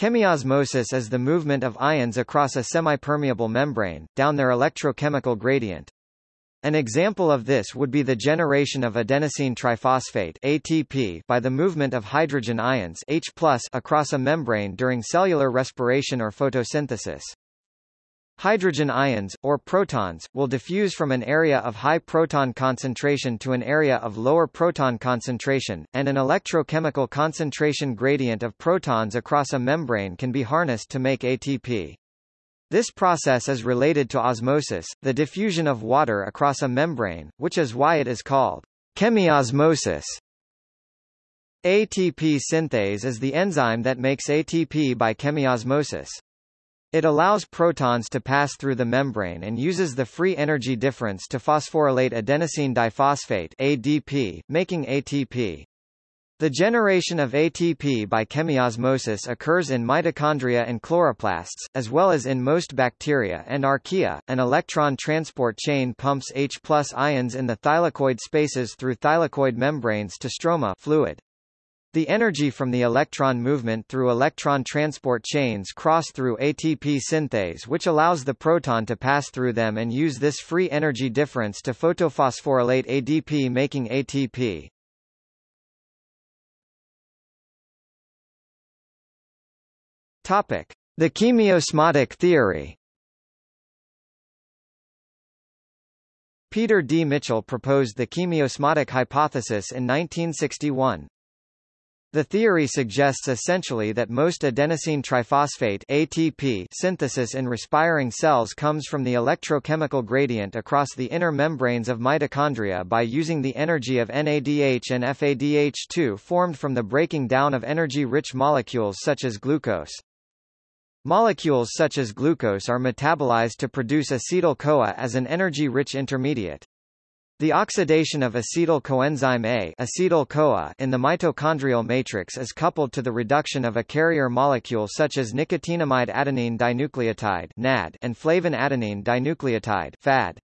Chemiosmosis is the movement of ions across a semipermeable membrane, down their electrochemical gradient. An example of this would be the generation of adenosine triphosphate ATP by the movement of hydrogen ions H across a membrane during cellular respiration or photosynthesis. Hydrogen ions, or protons, will diffuse from an area of high proton concentration to an area of lower proton concentration, and an electrochemical concentration gradient of protons across a membrane can be harnessed to make ATP. This process is related to osmosis, the diffusion of water across a membrane, which is why it is called chemiosmosis. ATP synthase is the enzyme that makes ATP by chemiosmosis. It allows protons to pass through the membrane and uses the free energy difference to phosphorylate adenosine diphosphate ADP, making ATP. The generation of ATP by chemiosmosis occurs in mitochondria and chloroplasts, as well as in most bacteria and archaea. An electron transport chain pumps H ions in the thylakoid spaces through thylakoid membranes to stroma fluid. The energy from the electron movement through electron transport chains cross through ATP synthase which allows the proton to pass through them and use this free energy difference to photophosphorylate ADP making ATP. Topic: The chemiosmotic theory. Peter D. Mitchell proposed the chemiosmotic hypothesis in 1961. The theory suggests essentially that most adenosine triphosphate ATP synthesis in respiring cells comes from the electrochemical gradient across the inner membranes of mitochondria by using the energy of NADH and FADH2 formed from the breaking down of energy-rich molecules such as glucose. Molecules such as glucose are metabolized to produce acetyl-CoA as an energy-rich intermediate. The oxidation of acetyl coenzyme A acetyl-CoA in the mitochondrial matrix is coupled to the reduction of a carrier molecule such as nicotinamide adenine dinucleotide NAD and flavin adenine dinucleotide FAD.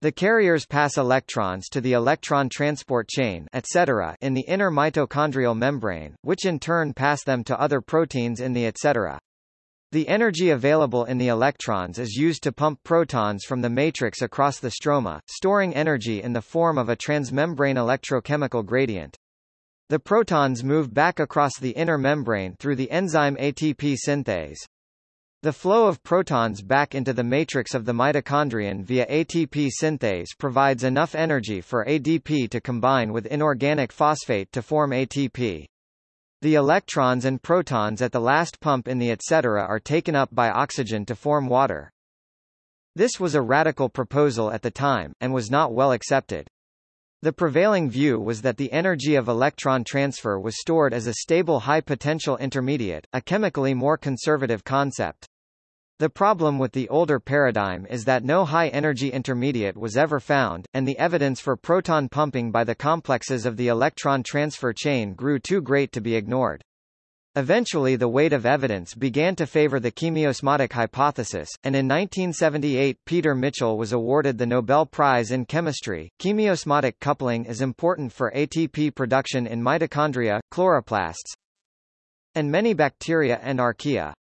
The carriers pass electrons to the electron transport chain etc. in the inner mitochondrial membrane, which in turn pass them to other proteins in the etc. The energy available in the electrons is used to pump protons from the matrix across the stroma, storing energy in the form of a transmembrane electrochemical gradient. The protons move back across the inner membrane through the enzyme ATP synthase. The flow of protons back into the matrix of the mitochondrion via ATP synthase provides enough energy for ADP to combine with inorganic phosphate to form ATP. The electrons and protons at the last pump in the etc. are taken up by oxygen to form water. This was a radical proposal at the time, and was not well accepted. The prevailing view was that the energy of electron transfer was stored as a stable high-potential intermediate, a chemically more conservative concept. The problem with the older paradigm is that no high-energy intermediate was ever found, and the evidence for proton pumping by the complexes of the electron transfer chain grew too great to be ignored. Eventually the weight of evidence began to favor the chemiosmotic hypothesis, and in 1978 Peter Mitchell was awarded the Nobel Prize in Chemistry. Chemiosmotic coupling is important for ATP production in mitochondria, chloroplasts, and many bacteria and archaea.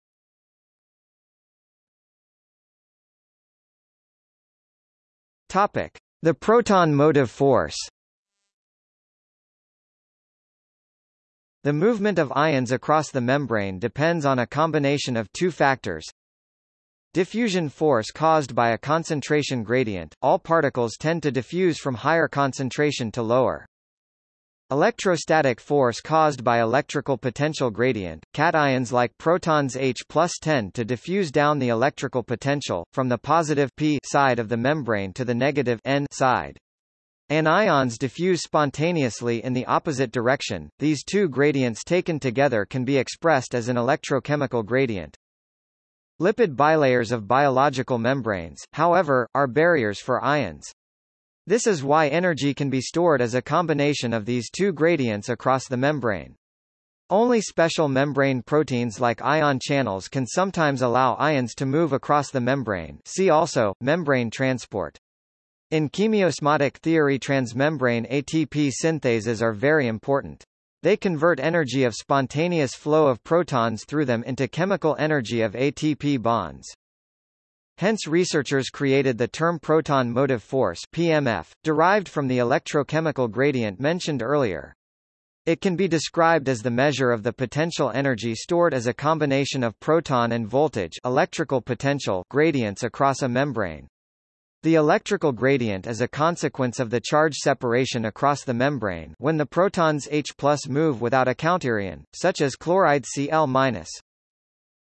Topic: The proton motive force. The movement of ions across the membrane depends on a combination of two factors. Diffusion force caused by a concentration gradient, all particles tend to diffuse from higher concentration to lower. Electrostatic force caused by electrical potential gradient, cations like protons H tend to diffuse down the electrical potential, from the positive P side of the membrane to the negative N side. Anions diffuse spontaneously in the opposite direction. These two gradients taken together can be expressed as an electrochemical gradient. Lipid bilayers of biological membranes, however, are barriers for ions. This is why energy can be stored as a combination of these two gradients across the membrane. Only special membrane proteins like ion channels can sometimes allow ions to move across the membrane see also, membrane transport. In chemiosmotic theory transmembrane ATP synthases are very important. They convert energy of spontaneous flow of protons through them into chemical energy of ATP bonds. Hence researchers created the term proton motive force PMF, derived from the electrochemical gradient mentioned earlier. It can be described as the measure of the potential energy stored as a combination of proton and voltage electrical potential gradients across a membrane. The electrical gradient is a consequence of the charge separation across the membrane when the protons H move without a counterion, such as chloride Cl-.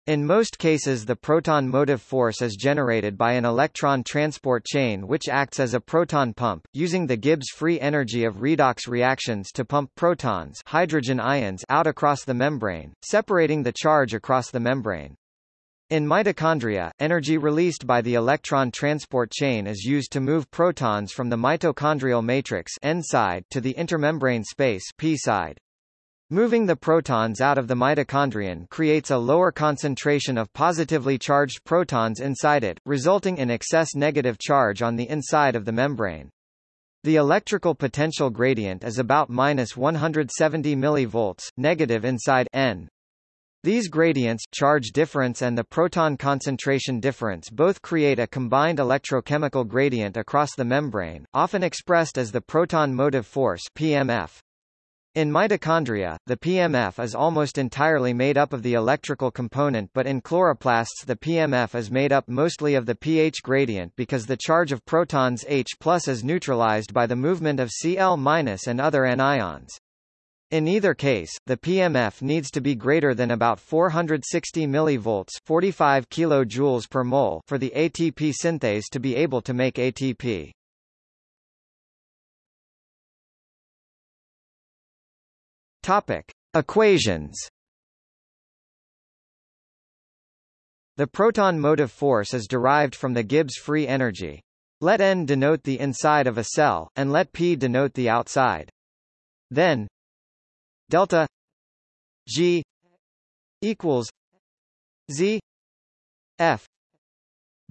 In most cases the proton motive force is generated by an electron transport chain which acts as a proton pump, using the Gibbs free energy of redox reactions to pump protons hydrogen ions out across the membrane, separating the charge across the membrane. In mitochondria, energy released by the electron transport chain is used to move protons from the mitochondrial matrix N side to the intermembrane space P side. Moving the protons out of the mitochondrion creates a lower concentration of positively charged protons inside it, resulting in excess negative charge on the inside of the membrane. The electrical potential gradient is about minus 170 mV, negative inside N. These gradients charge difference and the proton concentration difference both create a combined electrochemical gradient across the membrane, often expressed as the proton motive force PMF. In mitochondria, the PMF is almost entirely made up of the electrical component but in chloroplasts the PMF is made up mostly of the pH gradient because the charge of protons H is neutralized by the movement of Cl- and other anions. In either case, the PMF needs to be greater than about 460 mV 45 kJ per mole for the ATP synthase to be able to make ATP. Topic: Equations. The proton motive force is derived from the Gibbs free energy. Let n denote the inside of a cell, and let p denote the outside. Then delta g equals z f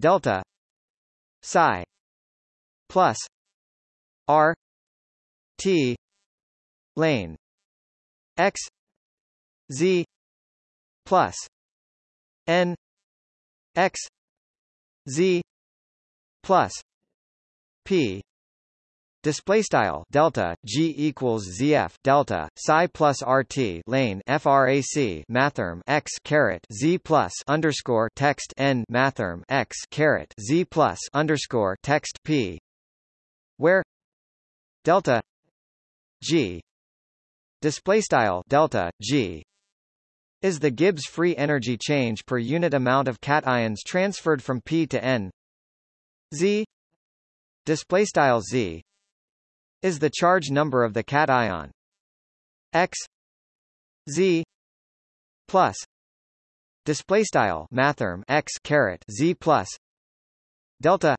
delta psi plus r t lane x z plus n x z plus p. Display style delta G equals ZF delta psi plus RT lane FRAC mathrm x caret Z plus underscore text N mathrm x caret Z plus underscore text P. Where? Delta G display style delta G is the Gibbs free energy change per unit amount of cations transferred from P to N. Z display style Z is the charge number of the cation. X Z plus display style mathrm X caret Z plus delta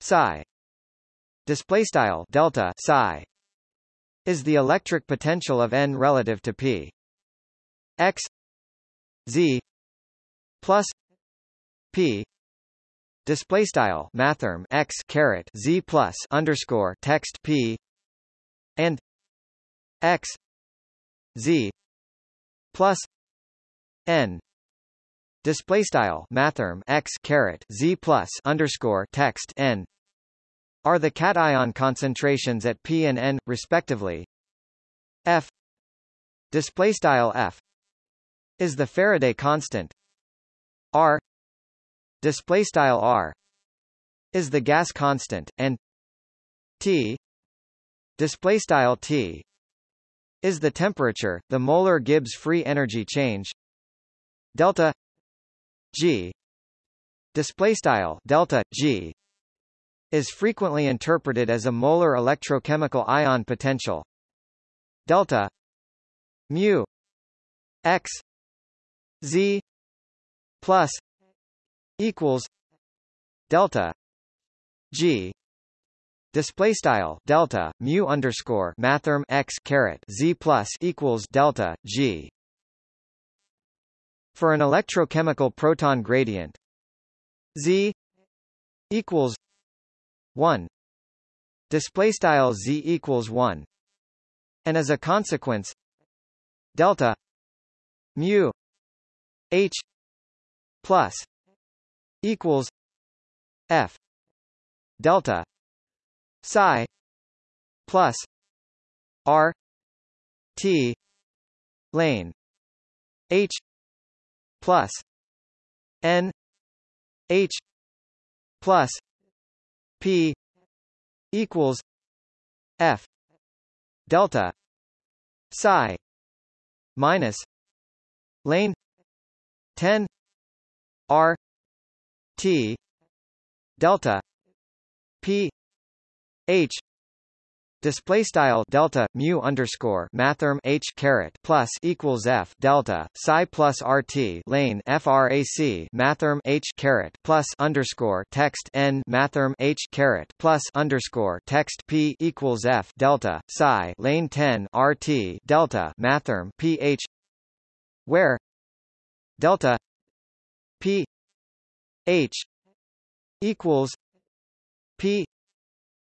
psi display style delta psi is the electric potential of N relative to P. X Z plus P. Display style mathrm X caret Z plus underscore text P. And X Z plus N. Display style mathrm X caret Z plus underscore text N are the cation concentrations at P and N, respectively. F display style F is the Faraday constant. R display style R is the gas constant, and T display style T is the temperature, the molar Gibbs free energy change. Delta G display style delta G is frequently interpreted as a molar electrochemical ion potential. Delta mu x z plus equals delta g display style delta mu underscore mathrm x caret z plus equals delta g. For an electrochemical proton gradient z equals 1 display style z equals 1 and as a consequence delta mu h plus equals f delta psi plus r t lane h plus n h plus p equals f delta psi minus lane 10 r t delta p h display style delta mu underscore mathrm h caret plus equals f delta psi plus rt lane frac mathrm h caret plus underscore text n mathrm h caret plus underscore text p equals f delta psi lane 10 rt delta mathrm ph where delta p h equals p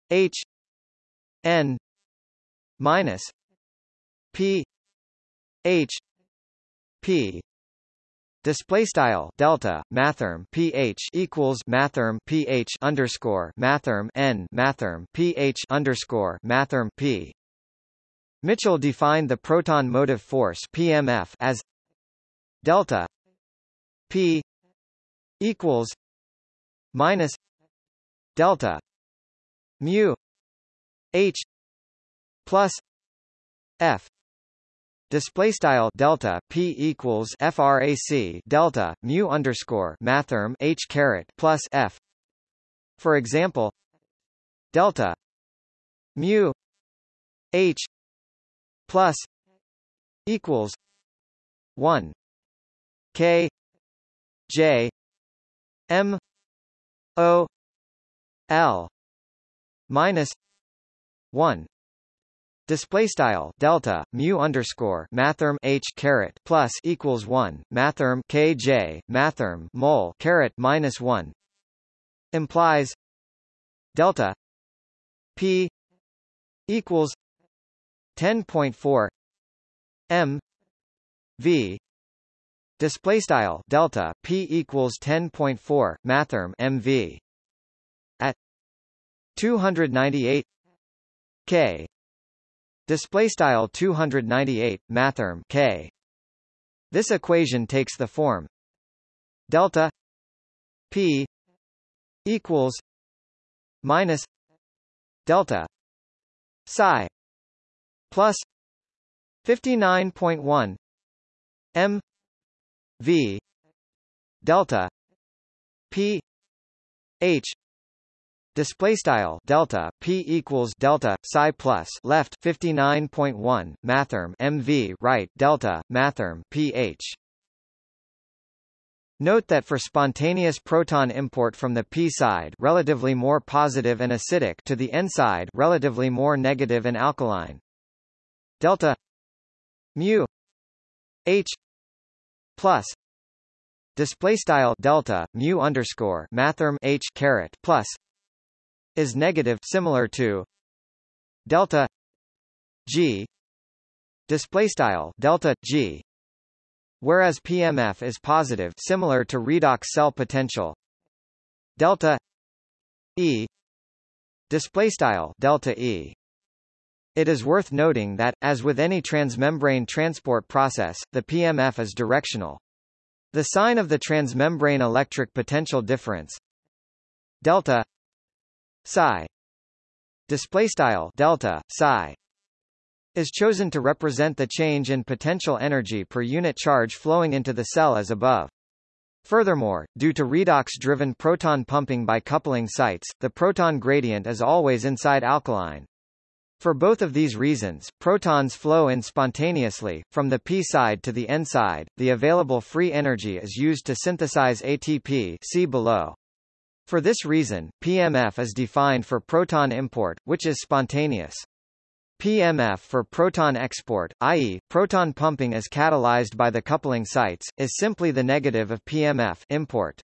h n minus p h p Display style delta mathrm pH equals mathrm pH underscore mathrm n mathrm pH underscore mathrm p. Mitchell defined the proton motive force PMF as delta p equals minus delta mu h plus f. Display style delta p equals frac delta mu underscore mathrm h caret plus f. For example delta mu h plus equals 1 k j m o l minus 1 display style delta mu underscore mathrm h caret plus equals 1 mathrm kj mathrm mole caret minus 1 implies delta p equals 10.4 m v. Display style delta p equals 10.4 mathrm mv at 298 k. Display style 298 mathrm k. This equation takes the form delta p equals minus delta psi plus 59.1 m v delta p h Display style delta p equals delta psi plus left 59.1 mathrm mv right delta mathrm ph. Note that for spontaneous proton import from the p side, relatively more positive and acidic, to the n side, relatively more negative and alkaline. Delta mu h plus display style delta mu underscore mathrm h caret plus is negative similar to delta g display style delta g whereas PMF is positive similar to redox cell potential delta e display style delta e it is worth noting that, as with any transmembrane transport process, the PMF is directional. The sign of the transmembrane electric potential difference delta psi display style delta psi is chosen to represent the change in potential energy per unit charge flowing into the cell as above. Furthermore, due to redox-driven proton pumping by coupling sites, the proton gradient is always inside alkaline. For both of these reasons, protons flow in spontaneously, from the p side to the n side. The available free energy is used to synthesize ATP see below. For this reason, PMF is defined for proton import, which is spontaneous. PMF for proton export, i.e., proton pumping as catalyzed by the coupling sites, is simply the negative of PMF import.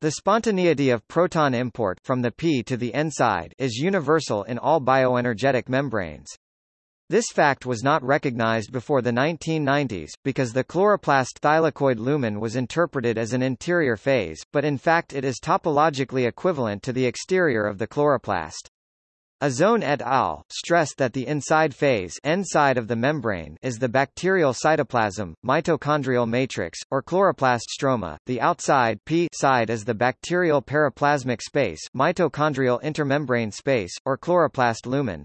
The spontaneity of proton import from the p to the n side is universal in all bioenergetic membranes. This fact was not recognized before the 1990s, because the chloroplast thylakoid lumen was interpreted as an interior phase, but in fact it is topologically equivalent to the exterior of the chloroplast. Azzone et al. stressed that the inside phase end side of the membrane is the bacterial cytoplasm, mitochondrial matrix, or chloroplast stroma, the outside P side is the bacterial periplasmic space mitochondrial intermembrane space, or chloroplast lumen.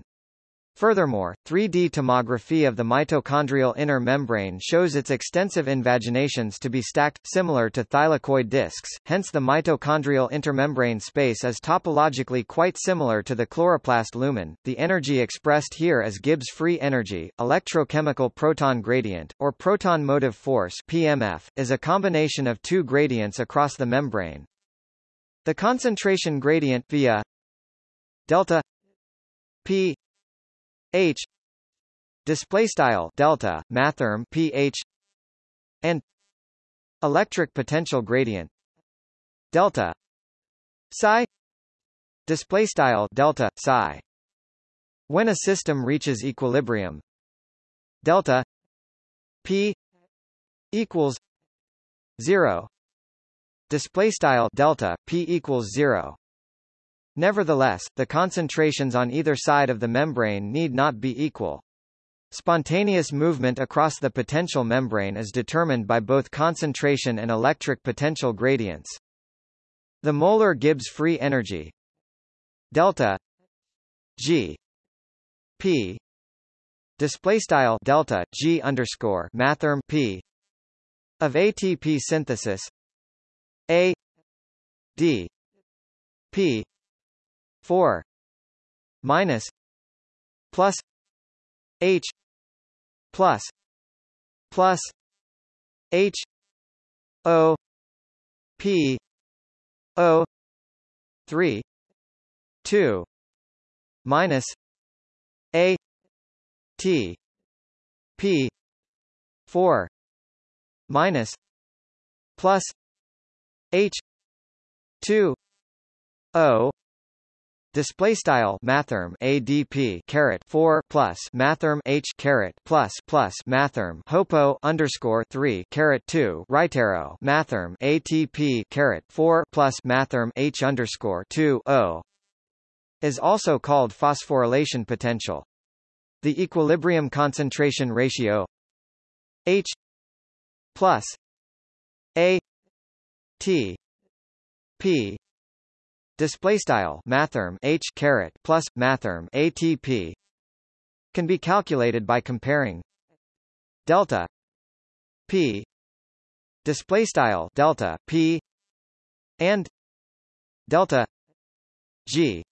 Furthermore, 3D tomography of the mitochondrial inner membrane shows its extensive invaginations to be stacked, similar to thylakoid discs, hence the mitochondrial intermembrane space is topologically quite similar to the chloroplast lumen. The energy expressed here as Gibbs free energy, electrochemical proton gradient, or proton motive force PMF, is a combination of two gradients across the membrane. The concentration gradient via delta P H. Display style delta mathrm pH and electric potential gradient delta psi. Display style delta psi. When a system reaches equilibrium delta p equals 0 display style delta p equals 0 Nevertheless, the concentrations on either side of the membrane need not be equal. Spontaneous movement across the potential membrane is determined by both concentration and electric potential gradients. The molar Gibbs free energy delta G P display style delta G underscore mathrm P of ATP synthesis A D P 4 minus plus h plus plus h o p o 3 2 minus a t p 4 minus plus h 2 o Display style mathrm ADP caret four plus mathrm H caret plus plus mathrm hopo underscore three caret two right arrow mathrm ATP caret four plus mathrm H underscore two O is also called phosphorylation potential. The equilibrium concentration ratio H plus A T P display style mathrm h caret plus mathrm atp can be calculated by comparing delta p display style delta p and delta g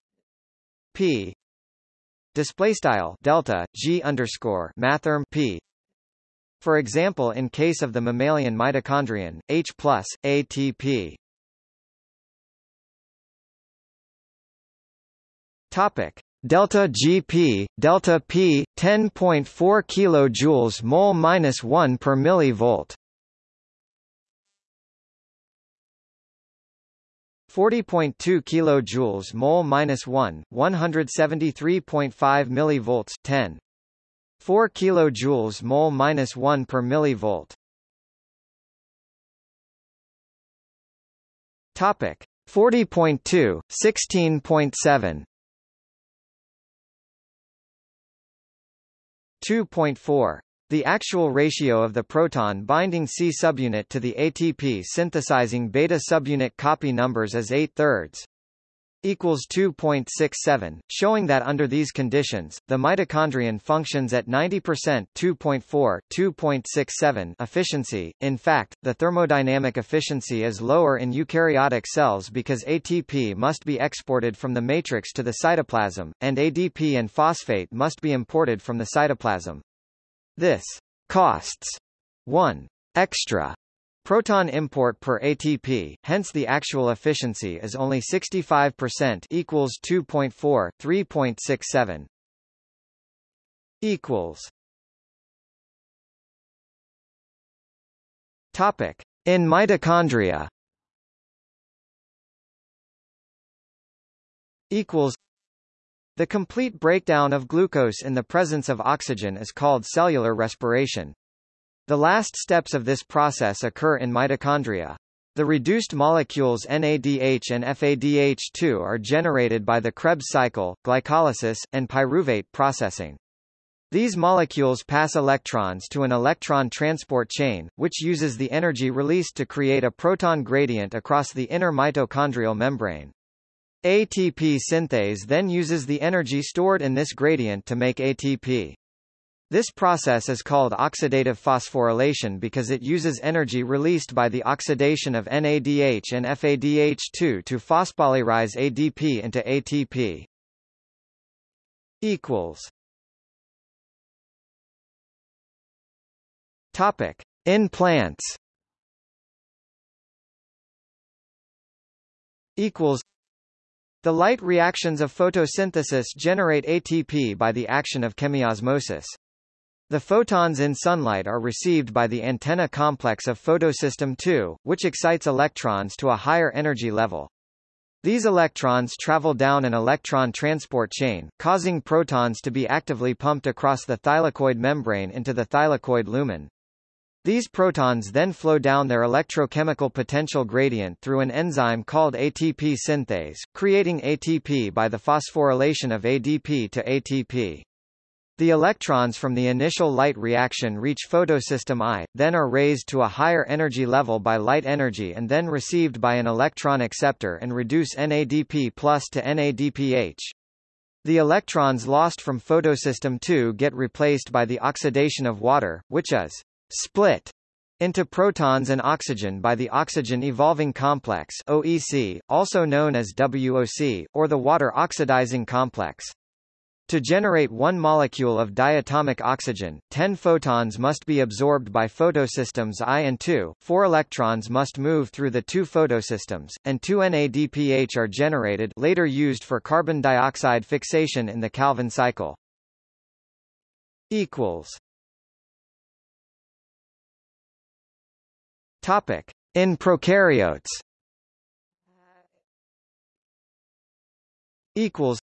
p display style delta g underscore mathrm p. For example in case of the mammalian mitochondrion h plus atp Topic. Delta GP delta P 10.4 kilojoules mole minus 1 per millivolt. 40.2 kilojoules mole minus 1 173.5 millivolts 10 4 kilojoules mole minus 1 per millivolt. Topic. 40.2 16.7 2.4. The actual ratio of the proton binding C subunit to the ATP synthesizing beta subunit copy numbers is 8 thirds equals 2.67, showing that under these conditions, the mitochondrion functions at 90% 2.4 2.67 efficiency. In fact, the thermodynamic efficiency is lower in eukaryotic cells because ATP must be exported from the matrix to the cytoplasm, and ADP and phosphate must be imported from the cytoplasm. This costs 1 extra Proton import per ATP, hence the actual efficiency is only 65% equals 2.4 3.67 equals. Topic. In mitochondria. Equals. The complete breakdown of glucose in the presence of oxygen is called cellular respiration. The last steps of this process occur in mitochondria. The reduced molecules NADH and FADH2 are generated by the Krebs cycle, glycolysis, and pyruvate processing. These molecules pass electrons to an electron transport chain, which uses the energy released to create a proton gradient across the inner mitochondrial membrane. ATP synthase then uses the energy stored in this gradient to make ATP. This process is called oxidative phosphorylation because it uses energy released by the oxidation of NADH and FADH2 to phosphorylize ADP into ATP. equals Topic: In plants. Equals. The light reactions of photosynthesis generate ATP by the action of chemiosmosis. The photons in sunlight are received by the antenna complex of photosystem II, which excites electrons to a higher energy level. These electrons travel down an electron transport chain, causing protons to be actively pumped across the thylakoid membrane into the thylakoid lumen. These protons then flow down their electrochemical potential gradient through an enzyme called ATP synthase, creating ATP by the phosphorylation of ADP to ATP. The electrons from the initial light reaction reach photosystem I, then are raised to a higher energy level by light energy and then received by an electron acceptor and reduce NADP plus to NADPH. The electrons lost from photosystem II get replaced by the oxidation of water, which is split into protons and oxygen by the oxygen evolving complex OEC, also known as WOC, or the water oxidizing complex. To generate one molecule of diatomic oxygen, 10 photons must be absorbed by photosystems I and II, 4 electrons must move through the two photosystems, and 2 NADPH are generated later used for carbon dioxide fixation in the Calvin cycle. Topic: In prokaryotes. Equals.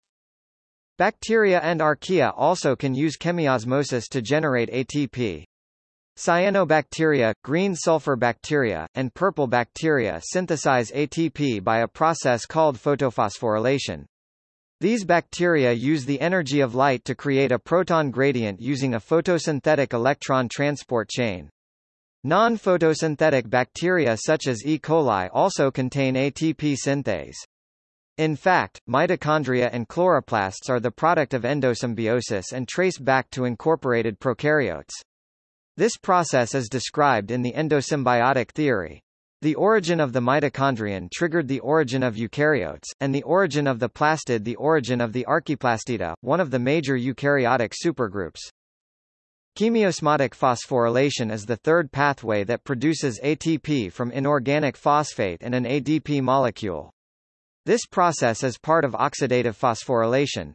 Bacteria and archaea also can use chemiosmosis to generate ATP. Cyanobacteria, green sulfur bacteria, and purple bacteria synthesize ATP by a process called photophosphorylation. These bacteria use the energy of light to create a proton gradient using a photosynthetic electron transport chain. Non-photosynthetic bacteria such as E. coli also contain ATP synthase. In fact, mitochondria and chloroplasts are the product of endosymbiosis and trace back to incorporated prokaryotes. This process is described in the endosymbiotic theory. The origin of the mitochondrion triggered the origin of eukaryotes, and the origin of the plastid the origin of the archaeplastida, one of the major eukaryotic supergroups. Chemiosmotic phosphorylation is the third pathway that produces ATP from inorganic phosphate and an ADP molecule. This process is part of oxidative phosphorylation.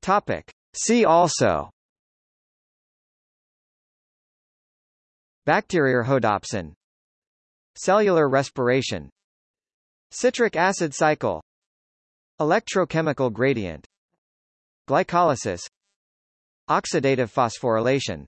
Topic. See also. Bacteriorhodopsin Cellular respiration. Citric acid cycle. Electrochemical gradient. Glycolysis. Oxidative phosphorylation